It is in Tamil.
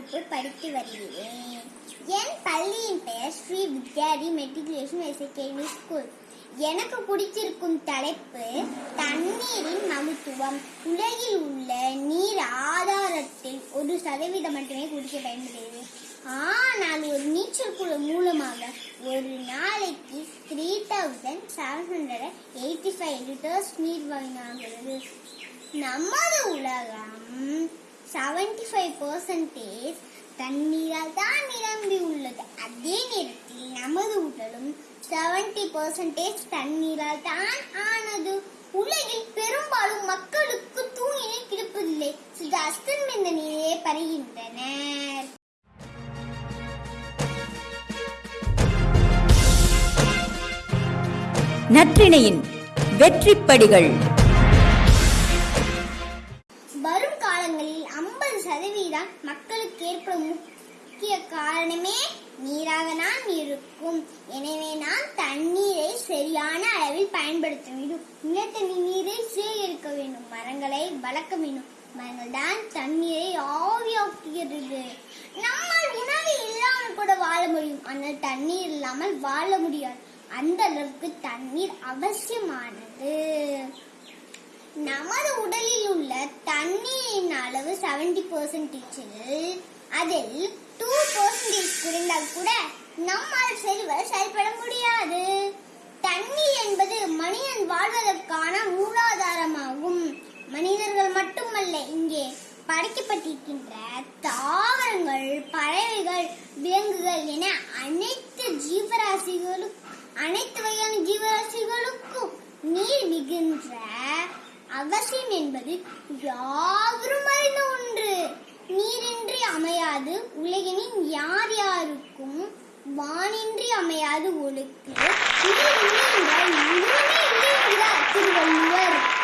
வகுப்பு படித்து வருகிறேன். என் பள்ளியின் பெயர் Shri Vidyari matriculation SAKV school. எனக்கு பிடிச்சிருக்கும் தலைப்பு தண்ணீரின் மகத்துவம் உலகில் உள்ள நீர் ஆதாரத்தில் ஒரு சதவீதம் மட்டுமே குடிக்க பயன்படுகிறது. ஆனால் ஒரு நீச்சல் குழு மூலமாக ஒரு நாளைக்கு three thousand seven hundred eighty five litres நீர் வாங்கினாகிறது நமது உலகம் செவன்டி ஃபைவ் பர்சன்டேஜ் தண்ணீரால் தான் நிரம்பி உள்ளது. அதே நேரத்தில் நமது உடலும் செவன்டி பர்சன்டேஜ் தண்ணீரால் தான் ஆனது. உலகில் பெரும்பாலும் மக்களுக்கு தூங்கினை கிடைப்பதில்லை. சில அஸ்தமிந்த நீரே பருகின்றனர் நற்றிணையின் வெற்றிப்படிகள். காலங்களில் ஐம்பது சதவீதம் மக்களுக்கு ஏற்படும் முக்கிய காரணமே நீராக தான் இருக்கும். எனவே நாம் தண்ணீரை சரியான அளவில் பயன்படுத்த வேண்டும். நிலத்தடி நீரை சேகரிக்க வேண்டும். மரங்களை வளர்க்க வேண்டும். மரங்கள் தான் தண்ணீரை ஆவியாக்குகிறது. நம்மால் உணவு இல்லாமல் கூட வாழ முடியும். ஆனால் தண்ணீர் இல்லாமல் வாழ முடியாது. அந்த அளவுக்கு தண்ணீர் அவசியமானது. நமது உடலில் உள்ள தண்ணீரின் அளவு செவன்டி பெர்சன்டேஜில் அதில் டூ பர்சன்டேஜ் குறைந்தால் கூட நம்மால் செல்வ செயல்பட முடியாது. தண்ணீர் என்பது மனிதன் வாழ்வதற்கான மூலாதாரமாகும். மனிதர்கள் மட்டுமல்ல இங்கே படைக்கப்பட்டிருக்கின்ற தாவரங்கள் பறவைகள் விலங்குகள் என அனைத்து அவசியம் என்பது யாவரும் அறிந்த ஒன்று. நீரின்றி அமையாது உலகினின் யார் யாருக்கும் வானின்றி அமையாது ஒழுக்கு. திருவள்ளுவர்.